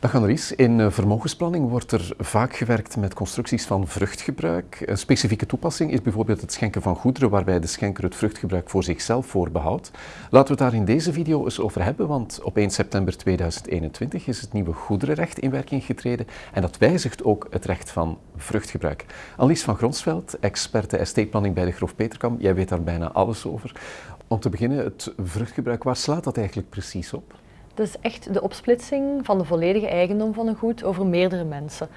Dag Annelies, in eh, vermogensplanning wordt er vaak gewerkt met constructies van vruchtgebruik. Een specifieke toepassing is bijvoorbeeld het schenken van goederen waarbij de schenker het vruchtgebruik voor zichzelf voorbehoudt. Laten we het daar in deze video eens over hebben, want op 1 september 2021 is het nieuwe goederenrecht in werking getreden en dat wijzigt ook het recht van vruchtgebruik. Annelies van Gronsveld, experte estate planning bij de Grof Peterkam, jij weet daar bijna alles over. Om te beginnen, het vruchtgebruik, waar slaat dat eigenlijk precies op? Is echt de opsplitsing van de volledige eigendom van een goed over meerdere mensen.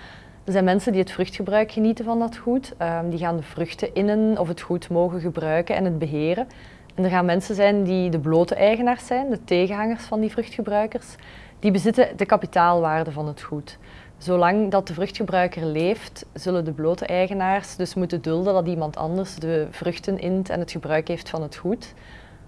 Er zijn mensen die het vruchtgebruik genieten van dat goed. Um, die gaan de vruchten innen of het goed mogen gebruiken en het beheren. En er gaan mensen zijn die de blote eigenaars zijn, de tegenhangers van die vruchtgebruikers. Die bezitten de kapitaalwaarde van het goed. Zolang dat de vruchtgebruiker leeft, zullen de blote eigenaars dus moeten dulden dat iemand anders de vruchten int en het gebruik heeft van het goed.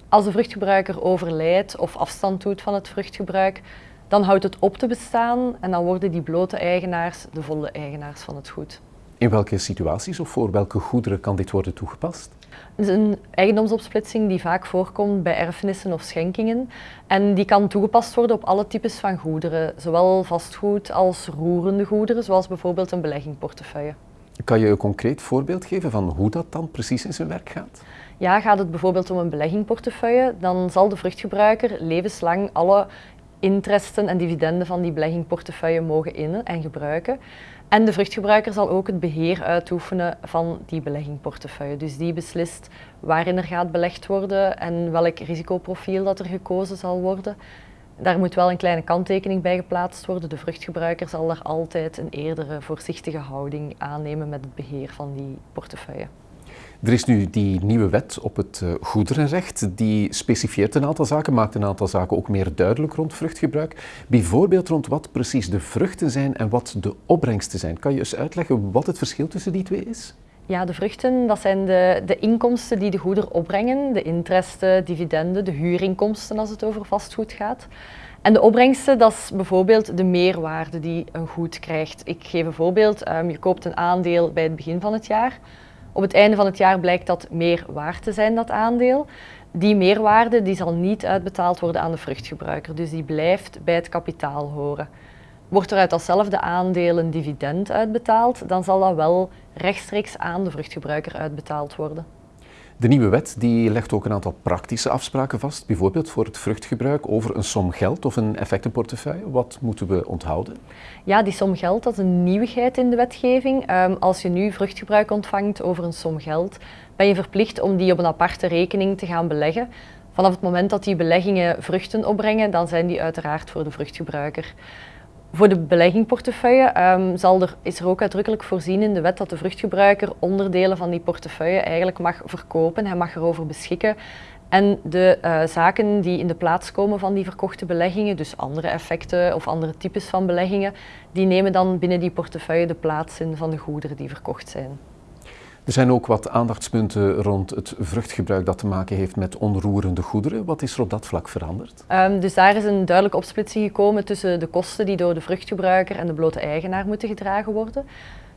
Als de vruchtgebruiker overlijdt of afstand doet van het vruchtgebruik, dan houdt het op te bestaan en dan worden die blote eigenaars de volle eigenaars van het goed. In welke situaties of voor welke goederen kan dit worden toegepast? Het is een eigendomsopsplitsing die vaak voorkomt bij erfenissen of schenkingen. En die kan toegepast worden op alle types van goederen, zowel vastgoed als roerende goederen, zoals bijvoorbeeld een beleggingportefeuille. Kan je een concreet voorbeeld geven van hoe dat dan precies in zijn werk gaat? Ja, gaat het bijvoorbeeld om een beleggingportefeuille, dan zal de vruchtgebruiker levenslang alle interesten en dividenden van die beleggingportefeuille mogen innen en gebruiken. En de vruchtgebruiker zal ook het beheer uitoefenen van die beleggingportefeuille. Dus die beslist waarin er gaat belegd worden en welk risicoprofiel dat er gekozen zal worden. Daar moet wel een kleine kanttekening bij geplaatst worden. De vruchtgebruiker zal daar altijd een eerdere voorzichtige houding aannemen met het beheer van die portefeuille. Er is nu die nieuwe wet op het uh, goederenrecht, die specifieert een aantal zaken, maakt een aantal zaken ook meer duidelijk rond vruchtgebruik. Bijvoorbeeld rond wat precies de vruchten zijn en wat de opbrengsten zijn. Kan je eens uitleggen wat het verschil tussen die twee is? Ja, de vruchten, dat zijn de, de inkomsten die de goeder opbrengen, de interesten, dividenden, de huurinkomsten als het over vastgoed gaat. En de opbrengsten, dat is bijvoorbeeld de meerwaarde die een goed krijgt. Ik geef een voorbeeld, um, je koopt een aandeel bij het begin van het jaar. Op het einde van het jaar blijkt dat meer waard te zijn, dat aandeel. Die meerwaarde die zal niet uitbetaald worden aan de vruchtgebruiker, dus die blijft bij het kapitaal horen. Wordt er uit datzelfde aandeel een dividend uitbetaald, dan zal dat wel rechtstreeks aan de vruchtgebruiker uitbetaald worden. De nieuwe wet die legt ook een aantal praktische afspraken vast, bijvoorbeeld voor het vruchtgebruik over een som geld of een effectenportefeuille. Wat moeten we onthouden? Ja, die som geld dat is een nieuwigheid in de wetgeving. Um, als je nu vruchtgebruik ontvangt over een som geld, ben je verplicht om die op een aparte rekening te gaan beleggen. Vanaf het moment dat die beleggingen vruchten opbrengen, dan zijn die uiteraard voor de vruchtgebruiker. Voor de beleggingportefeuille um, zal er, is er ook uitdrukkelijk voorzien in de wet dat de vruchtgebruiker onderdelen van die portefeuille eigenlijk mag verkopen. Hij mag erover beschikken. En de uh, zaken die in de plaats komen van die verkochte beleggingen, dus andere effecten of andere types van beleggingen, die nemen dan binnen die portefeuille de plaats in van de goederen die verkocht zijn. Er zijn ook wat aandachtspunten rond het vruchtgebruik dat te maken heeft met onroerende goederen. Wat is er op dat vlak veranderd? Um, dus daar is een duidelijke opsplitsing gekomen tussen de kosten die door de vruchtgebruiker en de blote eigenaar moeten gedragen worden.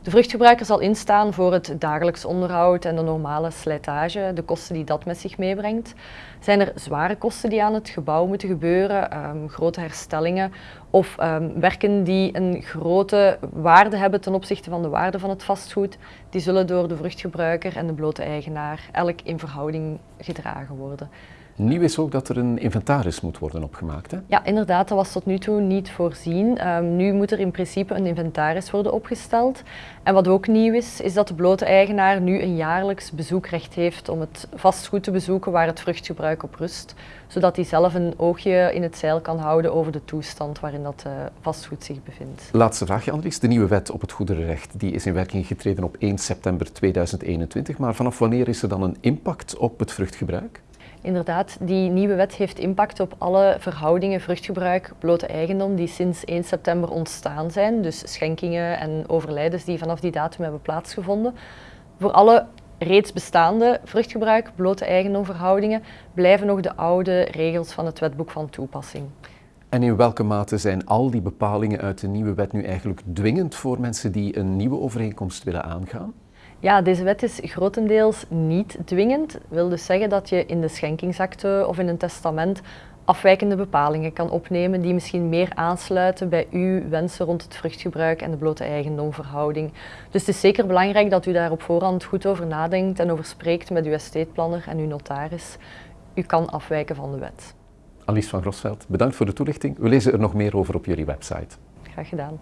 De vruchtgebruiker zal instaan voor het dagelijks onderhoud en de normale slijtage, de kosten die dat met zich meebrengt. Zijn er zware kosten die aan het gebouw moeten gebeuren, um, grote herstellingen of um, werken die een grote waarde hebben ten opzichte van de waarde van het vastgoed, die zullen door de vruchtgebruiker en de blote eigenaar elk in verhouding gedragen worden. Nieuw is ook dat er een inventaris moet worden opgemaakt. Hè? Ja, inderdaad, dat was tot nu toe niet voorzien. Um, nu moet er in principe een inventaris worden opgesteld. En wat ook nieuw is, is dat de blote eigenaar nu een jaarlijks bezoekrecht heeft om het vastgoed te bezoeken waar het vruchtgebruik op rust. Zodat hij zelf een oogje in het zeil kan houden over de toestand waarin dat uh, vastgoed zich bevindt. Laatste vraagje, Andries. De nieuwe wet op het goederenrecht die is in werking getreden op 1 september 2021. Maar vanaf wanneer is er dan een impact op het vruchtgebruik? Inderdaad, die nieuwe wet heeft impact op alle verhoudingen vruchtgebruik, blote eigendom die sinds 1 september ontstaan zijn. Dus schenkingen en overlijdens die vanaf die datum hebben plaatsgevonden. Voor alle reeds bestaande vruchtgebruik, blote eigendomverhoudingen, blijven nog de oude regels van het wetboek van toepassing. En in welke mate zijn al die bepalingen uit de nieuwe wet nu eigenlijk dwingend voor mensen die een nieuwe overeenkomst willen aangaan? Ja, deze wet is grotendeels niet dwingend. Dat wil dus zeggen dat je in de schenkingsakte of in een testament afwijkende bepalingen kan opnemen die misschien meer aansluiten bij uw wensen rond het vruchtgebruik en de blote eigendomverhouding. Dus het is zeker belangrijk dat u daar op voorhand goed over nadenkt en over spreekt met uw estateplaner en uw notaris. U kan afwijken van de wet. Alice van Grosveld, bedankt voor de toelichting. We lezen er nog meer over op jullie website. Graag gedaan.